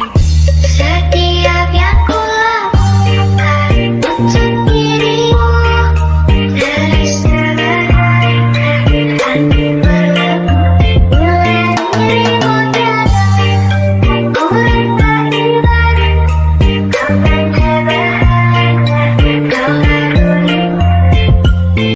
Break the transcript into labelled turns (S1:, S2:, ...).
S1: Bye.